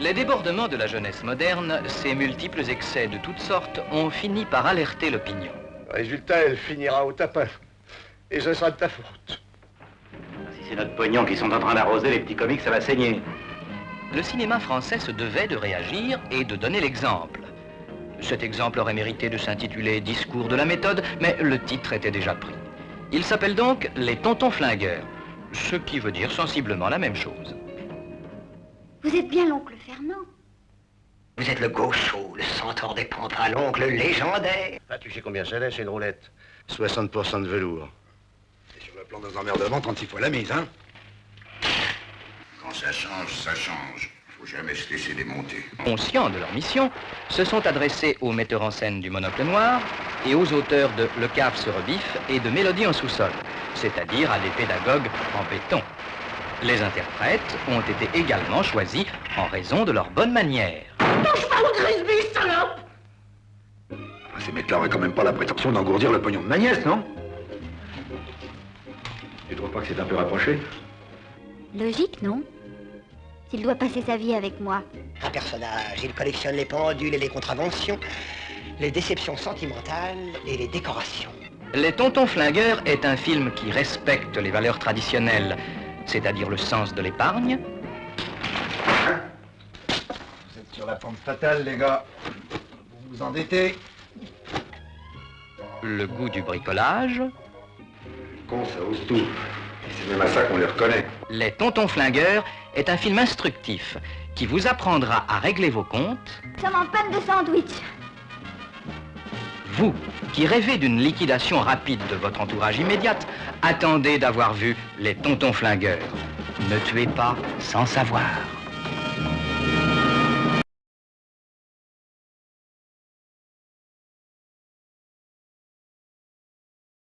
Les débordements de la jeunesse moderne, ces multiples excès de toutes sortes, ont fini par alerter l'opinion. Résultat, elle finira au tapin. Et ce sera de ta faute. Si c'est notre pognon qui sont en train d'arroser les petits comiques, ça va saigner. Le cinéma français se devait de réagir et de donner l'exemple. Cet exemple aurait mérité de s'intituler Discours de la méthode, mais le titre était déjà pris. Il s'appelle donc Les Tontons Flingueurs, ce qui veut dire sensiblement la même chose. Vous êtes bien l'oncle Fernand. Vous êtes le gaucho, le centaure des pampas, l'oncle légendaire. Ah, tu sais combien ça laisse une roulette? 60% de velours. Et sur le plan des emmerdements, 36 fois la mise, hein? Quand ça change, ça change. Faut jamais se laisser démonter. Conscients de leur mission, se sont adressés aux metteurs en scène du Monocle Noir et aux auteurs de Le Cave se rebiffe et de Mélodie en sous-sol, c'est-à-dire à des pédagogues en béton. Les interprètes ont été également choisis en raison de leur bonne manière. Touche pas au Grisby, salope Ces mecs-là auraient quand même pas la prétention d'engourdir le pognon de ma nièce, non? Tu trouves pas que c'est un peu rapproché? Logique, non? S'il doit passer sa vie avec moi. Un personnage, il collectionne les pendules et les contraventions, les déceptions sentimentales et les décorations. Les Tontons Flingueurs est un film qui respecte les valeurs traditionnelles, c'est-à-dire le sens de l'épargne, Vous êtes sur la pente fatale, les gars. Vous vous endettez. le goût du bricolage, Con, ça ose tout. Et c'est même à ça qu'on les reconnaît. Les Tontons Flingueurs est un film instructif qui vous apprendra à régler vos comptes, Nous sommes en panne de sandwich. vous qui rêvez d'une liquidation rapide de votre entourage immédiate, attendez d'avoir vu les Tontons Flingueurs. Ne tuez pas sans savoir.